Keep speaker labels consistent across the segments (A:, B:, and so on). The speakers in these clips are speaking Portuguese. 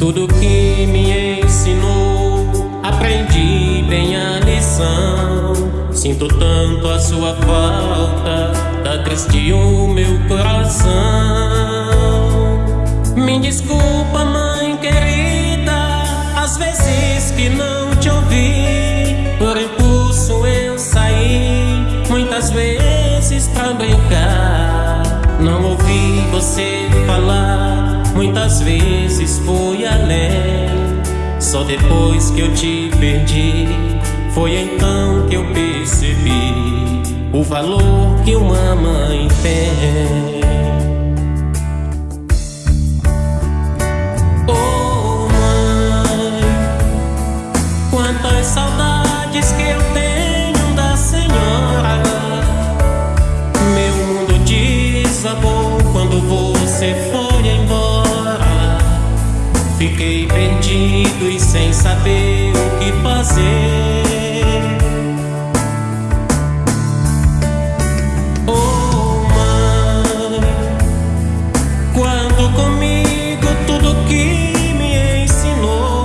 A: Tudo que me ensinou, aprendi bem a lição. Sinto tanto a sua falta, tá triste o meu coração. Me desculpa, mãe querida, às vezes que não te ouvi. Por impulso eu saí, muitas vezes pra brincar. Não ouvi você muitas vezes fui além. Só depois que eu te perdi, foi então que eu percebi o valor que uma mãe tem. Fiquei perdido e sem saber o que fazer. Oh mãe, quando comigo tudo que me ensinou,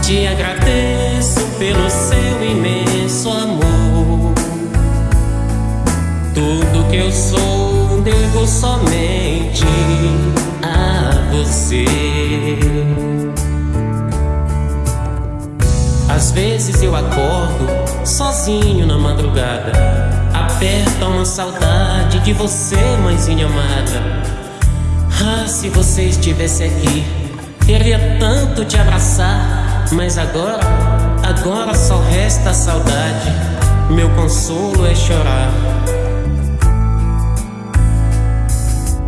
A: te agradeço pelo seu imenso amor. Tudo que eu sou devo somente a você. Às vezes eu acordo sozinho na madrugada. Aperta uma saudade de você, mãezinha amada. Ah, se você estivesse aqui, queria tanto te abraçar. Mas agora, agora só resta a saudade. Meu consolo é chorar.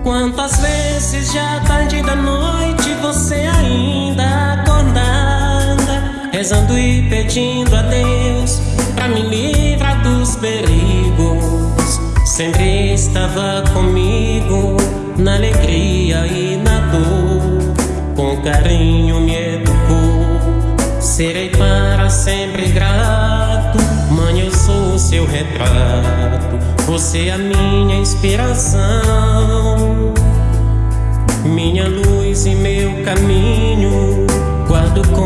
A: Quantas vezes já tarde da noite você ainda acordada, rezando e pedindo a Deus pra me livrar dos perigos. Sempre estava comigo na alegria e na dor, com carinho me educou. Serei para sempre grato, mãe, eu sou seu retrato. Você é a minha inspiração, minha luz e meu caminho. Guardo com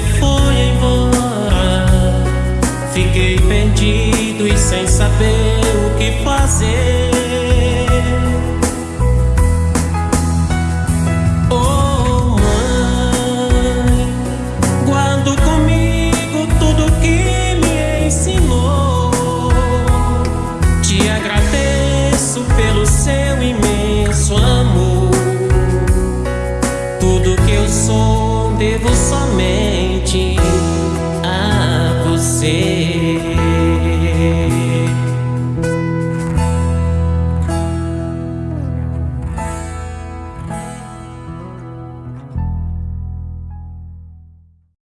A: foi embora. Fiquei perdido e sem saber o que fazer. Oh mãe, guardo comigo tudo que me ensinou. Te agradeço pelo seu imenso amor. Tudo que eu sou devo somente a você.